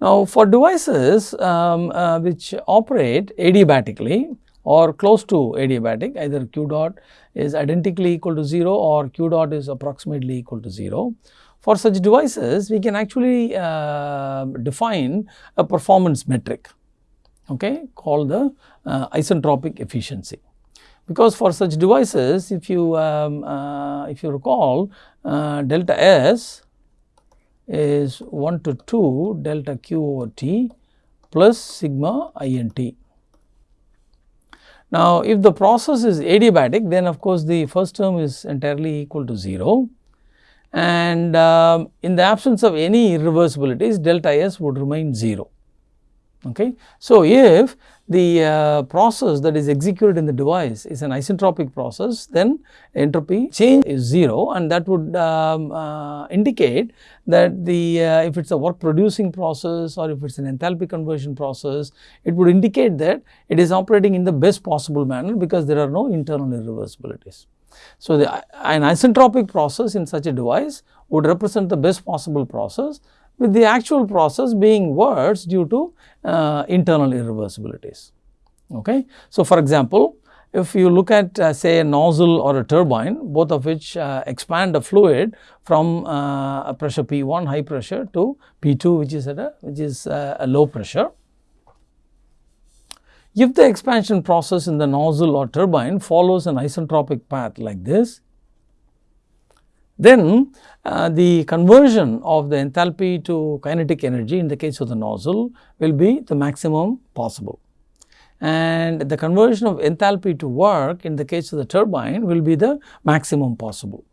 Now, for devices um, uh, which operate adiabatically or close to adiabatic either q dot is identically equal to 0 or q dot is approximately equal to 0. For such devices we can actually uh, define a performance metric okay, called the uh, isentropic efficiency. Because for such devices if you um, uh, if you recall uh, delta S is 1 to 2 delta q over t plus sigma i n t. Now, if the process is adiabatic then of course, the first term is entirely equal to 0 and uh, in the absence of any irreversibilities delta S would remain 0. Okay. So, if the uh, process that is executed in the device is an isentropic process then entropy change is 0 and that would um, uh, indicate that the uh, if it is a work producing process or if it is an enthalpy conversion process it would indicate that it is operating in the best possible manner because there are no internal irreversibilities. So, the, an isentropic process in such a device would represent the best possible process with the actual process being worse due to uh, internal irreversibilities. Okay. So, for example, if you look at uh, say a nozzle or a turbine both of which uh, expand a fluid from uh, a pressure P1 high pressure to P2 which is at a which is uh, a low pressure. If the expansion process in the nozzle or turbine follows an isentropic path like this then uh, the conversion of the enthalpy to kinetic energy in the case of the nozzle will be the maximum possible. And the conversion of enthalpy to work in the case of the turbine will be the maximum possible.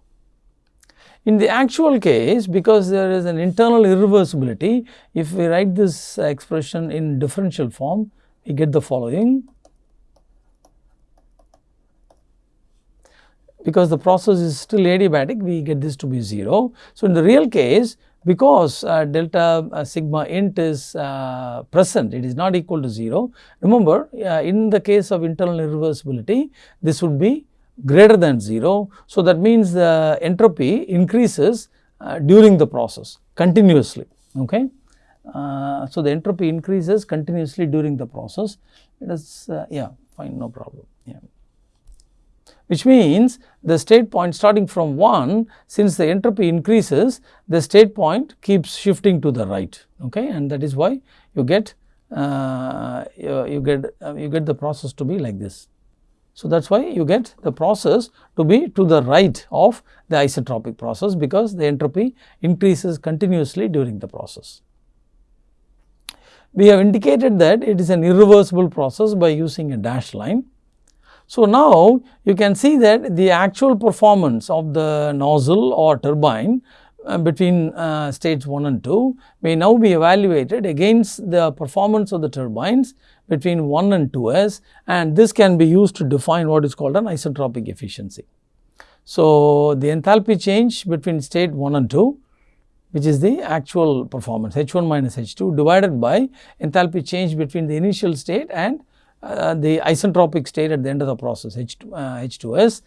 In the actual case because there is an internal irreversibility if we write this expression in differential form we get the following because the process is still adiabatic we get this to be 0. So, in the real case because uh, delta uh, sigma int is uh, present it is not equal to 0. Remember uh, in the case of internal irreversibility this would be greater than 0. So, that means the entropy increases uh, during the process continuously. Okay. Uh, so, the entropy increases continuously during the process it is yeah fine no problem yeah which means the state point starting from 1 since the entropy increases the state point keeps shifting to the right okay and that is why you get uh, you, you, get uh, you get the process to be like this. So, that is why you get the process to be to the right of the isentropic process because the entropy increases continuously during the process. We have indicated that it is an irreversible process by using a dashed line so, now you can see that the actual performance of the nozzle or turbine uh, between uh, states 1 and 2 may now be evaluated against the performance of the turbines between 1 and 2s and this can be used to define what is called an isentropic efficiency. So, the enthalpy change between state 1 and 2 which is the actual performance H1 minus H2 divided by enthalpy change between the initial state and uh, the isentropic state at the end of the process H2, uh, H2S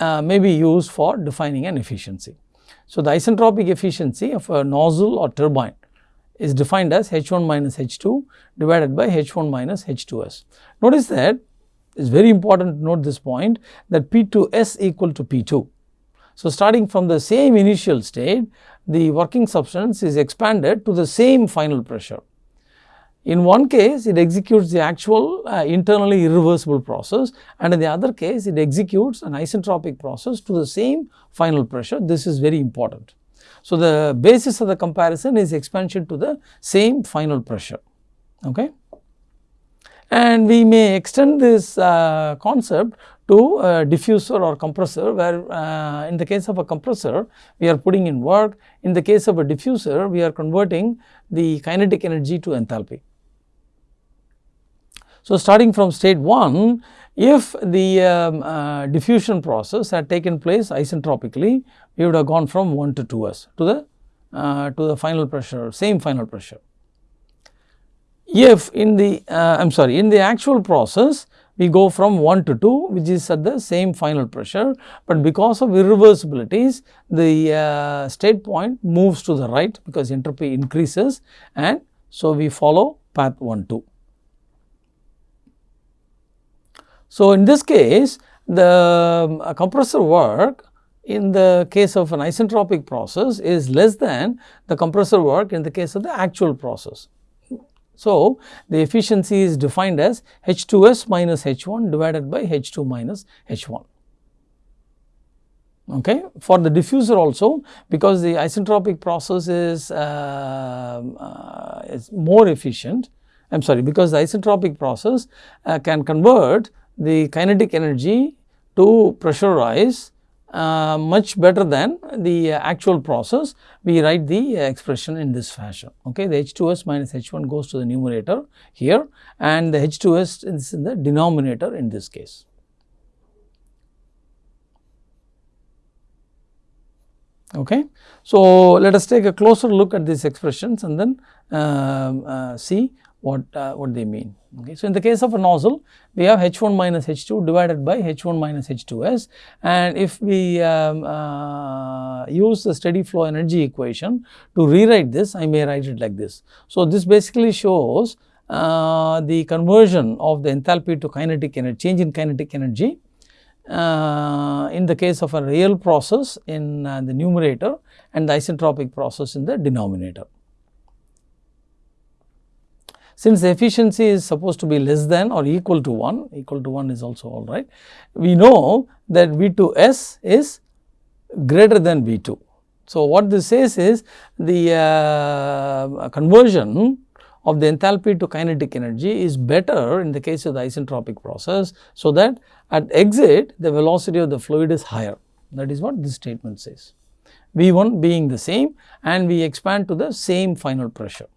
uh, may be used for defining an efficiency. So, the isentropic efficiency of a nozzle or turbine is defined as H1 minus H2 divided by H1 minus H2S. Notice that it is very important to note this point that P2S equal to P2. So, starting from the same initial state the working substance is expanded to the same final pressure in one case it executes the actual uh, internally irreversible process and in the other case it executes an isentropic process to the same final pressure. This is very important. So, the basis of the comparison is expansion to the same final pressure. Okay. And we may extend this uh, concept to a diffuser or compressor where uh, in the case of a compressor we are putting in work, in the case of a diffuser we are converting the kinetic energy to enthalpy. So, starting from state 1, if the um, uh, diffusion process had taken place isentropically, we would have gone from 1 to 2s to the uh, to the final pressure, same final pressure. If in the uh, I am sorry, in the actual process, we go from 1 to 2 which is at the same final pressure, but because of irreversibilities the uh, state point moves to the right because entropy increases and So, we follow path 1 2. So, in this case the um, compressor work in the case of an isentropic process is less than the compressor work in the case of the actual process. So, the efficiency is defined as H2S minus H1 divided by H2 minus H1. Okay. For the diffuser also because the isentropic process is, uh, uh, is more efficient, I am sorry because the isentropic process uh, can convert the kinetic energy to pressurize uh, much better than the actual process, we write the expression in this fashion. Okay, the H2S minus H1 goes to the numerator here and the H2S is in the denominator in this case. Okay. So, let us take a closer look at these expressions and then uh, uh, see what, uh, what they mean. Okay. So, in the case of a nozzle, we have H1 minus H2 divided by H1 minus H2S and if we um, uh, use the steady flow energy equation to rewrite this, I may write it like this. So, this basically shows uh, the conversion of the enthalpy to kinetic energy, change in kinetic energy uh, in the case of a real process in uh, the numerator and the isentropic process in the denominator. Since efficiency is supposed to be less than or equal to 1, equal to 1 is also all right. We know that V2S is greater than V2. So, what this says is the uh, conversion of the enthalpy to kinetic energy is better in the case of the isentropic process. So, that at exit the velocity of the fluid is higher that is what this statement says. V1 being the same and we expand to the same final pressure.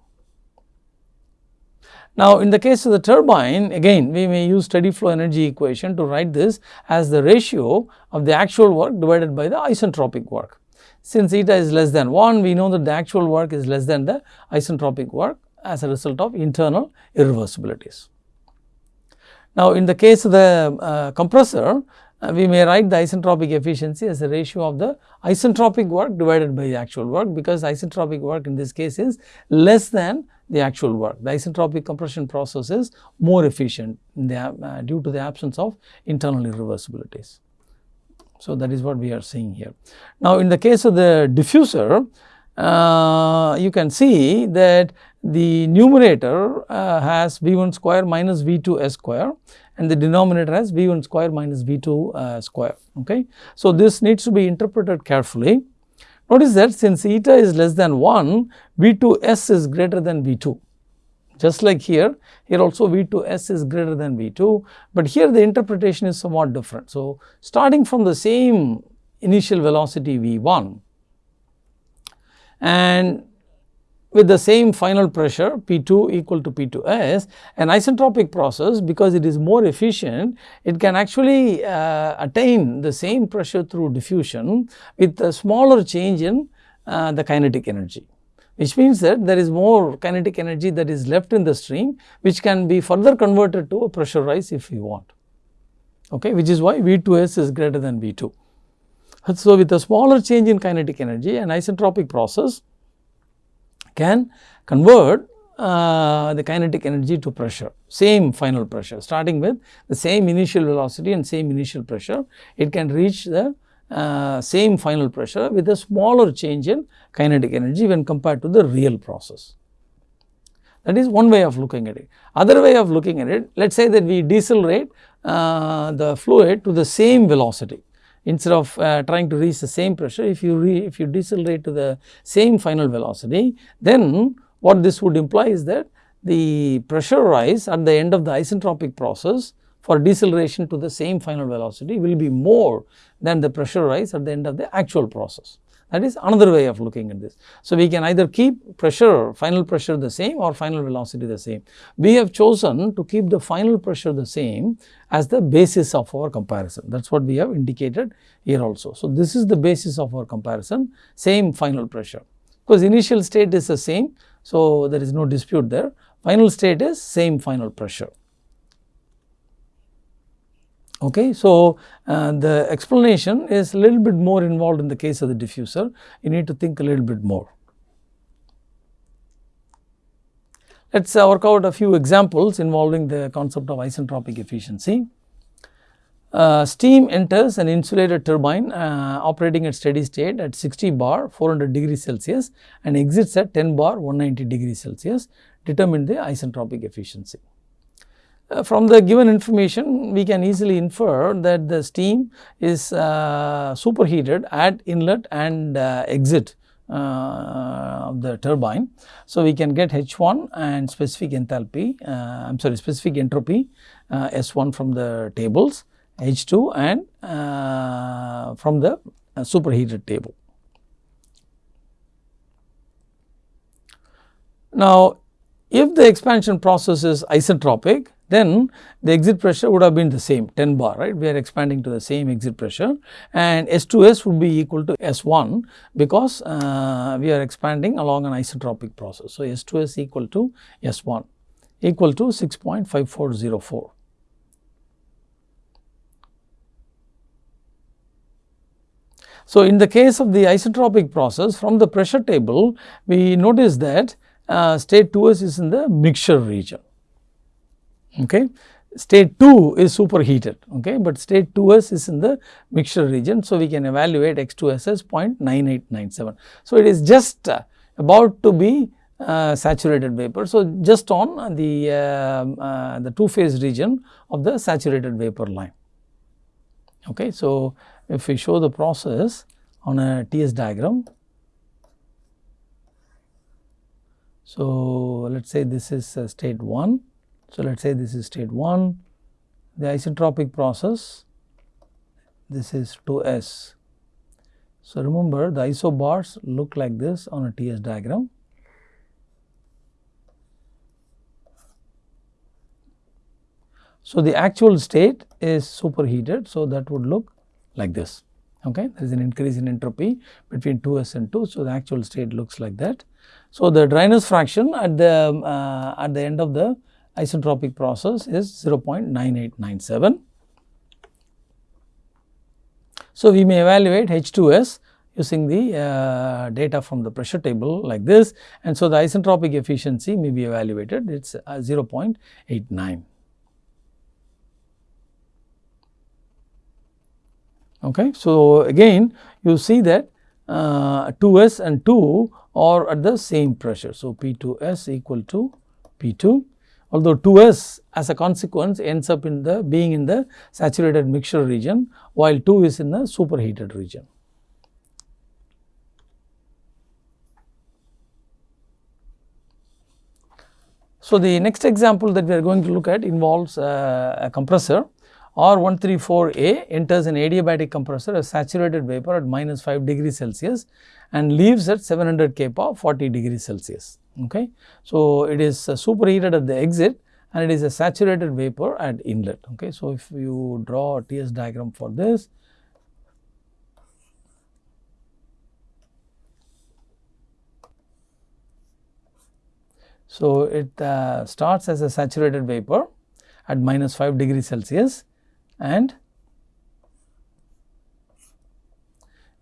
Now, in the case of the turbine again we may use steady flow energy equation to write this as the ratio of the actual work divided by the isentropic work. Since eta is less than 1 we know that the actual work is less than the isentropic work as a result of internal irreversibilities. Now, in the case of the uh, compressor we may write the isentropic efficiency as a ratio of the isentropic work divided by the actual work because isentropic work in this case is less than the actual work. The isentropic compression process is more efficient the, uh, due to the absence of internal irreversibilities. So, that is what we are seeing here. Now, in the case of the diffuser, uh, you can see that the numerator uh, has V1 square minus V2 S square and the denominator has V1 square minus V2 uh, square. Okay. So, this needs to be interpreted carefully. Notice that since eta is less than 1, V2S is greater than V2. Just like here, here also V2S is greater than V2, but here the interpretation is somewhat different. So, starting from the same initial velocity V1 and with the same final pressure P2 equal to P2S, an isentropic process because it is more efficient, it can actually uh, attain the same pressure through diffusion with a smaller change in uh, the kinetic energy which means that there is more kinetic energy that is left in the stream which can be further converted to a pressure rise if we want, okay, which is why V2S is greater than V2. So, with a smaller change in kinetic energy an isentropic process can convert uh, the kinetic energy to pressure, same final pressure starting with the same initial velocity and same initial pressure, it can reach the uh, same final pressure with a smaller change in kinetic energy when compared to the real process. That is one way of looking at it. Other way of looking at it, let us say that we decelerate uh, the fluid to the same velocity instead of uh, trying to reach the same pressure if you re, if you decelerate to the same final velocity then what this would imply is that the pressure rise at the end of the isentropic process for deceleration to the same final velocity will be more than the pressure rise at the end of the actual process. That is another way of looking at this. So, we can either keep pressure, final pressure the same or final velocity the same. We have chosen to keep the final pressure the same as the basis of our comparison. That is what we have indicated here also. So, this is the basis of our comparison, same final pressure. Because initial state is the same, so there is no dispute there. Final state is same final pressure. Okay. So, uh, the explanation is a little bit more involved in the case of the diffuser, you need to think a little bit more. Let us uh, work out a few examples involving the concept of isentropic efficiency. Uh, steam enters an insulated turbine uh, operating at steady state at 60 bar 400 degrees Celsius and exits at 10 bar 190 degrees Celsius determine the isentropic efficiency. Uh, from the given information we can easily infer that the steam is uh, superheated at inlet and uh, exit uh, of the turbine. So, we can get H1 and specific enthalpy I am sorry specific entropy S1 from the tables H2 and from the superheated table. Now, if the expansion process is isentropic, then the exit pressure would have been the same 10 bar right we are expanding to the same exit pressure and S2S would be equal to S1 because uh, we are expanding along an isentropic process. So, S2S equal to S1 equal to 6.5404. So, in the case of the isentropic process from the pressure table we notice that uh, state 2s is in the mixture region. Okay. State 2 is superheated, okay, but state 2s is in the mixture region. So, we can evaluate x2s as 0.9897. So, it is just uh, about to be uh, saturated vapor. So, just on the, uh, uh the two phase region of the saturated vapor line. Okay. So, if we show the process on a TS diagram. So, let us say this is uh, state 1. So, let us say this is state 1, the isentropic process, this is 2S. So, remember the isobars look like this on a TS diagram. So, the actual state is superheated. So, that would look like this. Okay. There is an increase in entropy between 2s and 2. So, the actual state looks like that. So, the dryness fraction at the uh, at the end of the isentropic process is 0.9897. So, we may evaluate H2S using the uh, data from the pressure table like this and so the isentropic efficiency may be evaluated it is uh, 0.89. Okay. So, again you see that uh, 2s and 2 are at the same pressure. So, P2s equal to P2 although 2s as a consequence ends up in the being in the saturated mixture region while 2 is in the superheated region. So, the next example that we are going to look at involves uh, a compressor R134A enters an adiabatic compressor a saturated vapor at minus 5 degrees Celsius and leaves at 700 kPa 40 degrees Celsius. Okay. So, it is superheated at the exit and it is a saturated vapor at inlet. Okay. So, if you draw a TS diagram for this, So, it uh, starts as a saturated vapor at minus 5 degrees Celsius and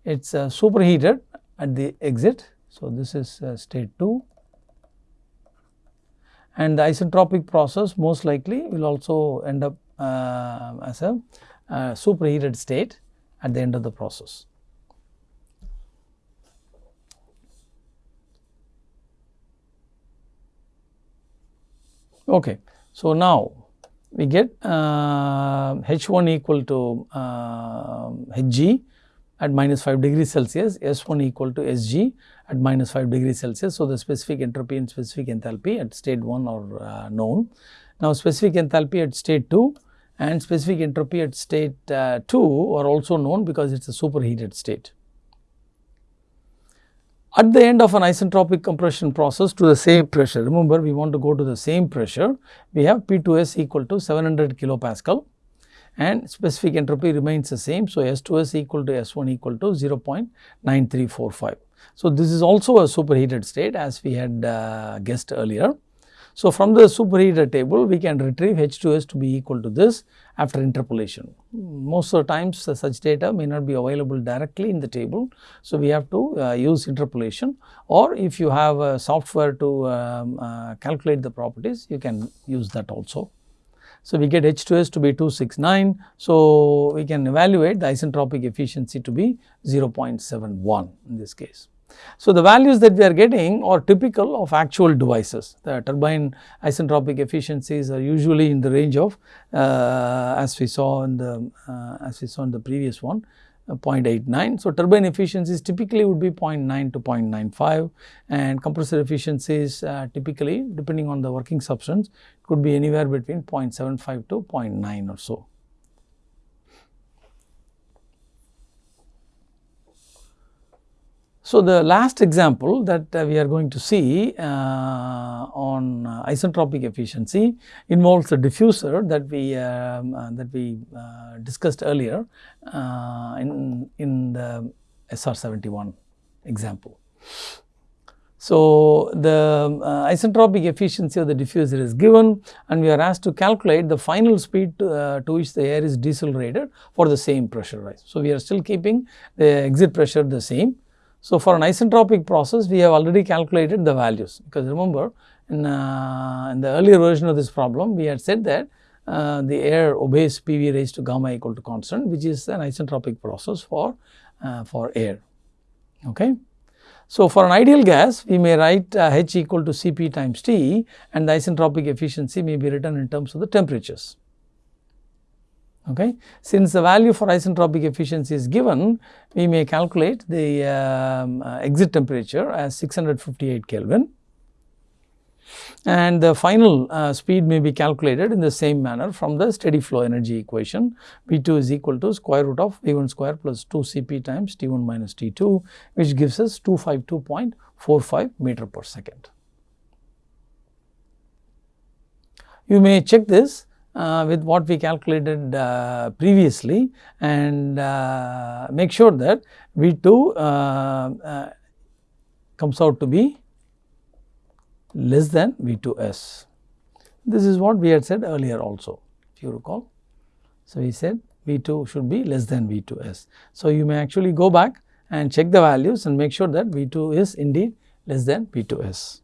it is uh, superheated at the exit. So, this is uh, state 2 and the isentropic process most likely will also end up uh, as a uh, superheated state at the end of the process. Okay. So, now we get uh, H1 equal to uh, Hg at minus 5 degrees Celsius, S1 equal to Sg at minus 5 degrees Celsius. So, the specific entropy and specific enthalpy at state 1 are uh, known. Now, specific enthalpy at state 2 and specific entropy at state uh, 2 are also known because it is a superheated state. At the end of an isentropic compression process to the same pressure, remember we want to go to the same pressure, we have P2S equal to 700 kilopascal and specific entropy remains the same. So, S2S equal to S1 equal to 0.9345. So, this is also a superheated state as we had uh, guessed earlier. So, from the superheater table we can retrieve H2S to be equal to this after interpolation. Most of the times such data may not be available directly in the table. So, we have to uh, use interpolation or if you have a software to um, uh, calculate the properties you can use that also. So, we get H2S to be 269. So, we can evaluate the isentropic efficiency to be 0.71 in this case. So, the values that we are getting are typical of actual devices. The turbine isentropic efficiencies are usually in the range of uh, as we saw in the uh, as we saw in the previous one uh, 0.89. So, turbine efficiencies typically would be 0.9 to 0.95 and compressor efficiencies uh, typically depending on the working substance could be anywhere between 0.75 to 0.9 or so. So, the last example that uh, we are going to see uh, on uh, isentropic efficiency involves a diffuser that we um, uh, that we uh, discussed earlier uh, in in the SR71 example. So, the isentropic efficiency of the diffuser is given and we are asked to calculate the final speed to, to which the air is decelerated for the same pressure rise. So, we are still keeping the exit pressure the same so, for an isentropic process we have already calculated the values because remember in, uh, in the earlier version of this problem we had said that uh, the air obeys PV raised to gamma equal to constant which is an isentropic process for, uh, for air. Okay. So, for an ideal gas we may write uh, H equal to Cp times T and the isentropic efficiency may be written in terms of the temperatures. Okay. Since the value for isentropic efficiency is given, we may calculate the um, uh, exit temperature as 658 Kelvin and the final uh, speed may be calculated in the same manner from the steady flow energy equation V2 is equal to square root of V1 square plus 2 Cp times T1 minus T2 which gives us 252.45 meter per second. You may check this uh, with what we calculated uh, previously and uh, make sure that V2 uh, uh, comes out to be less than V2S. This is what we had said earlier also if you recall. So, we said V2 should be less than V2S. So, you may actually go back and check the values and make sure that V2 is indeed less than V2S.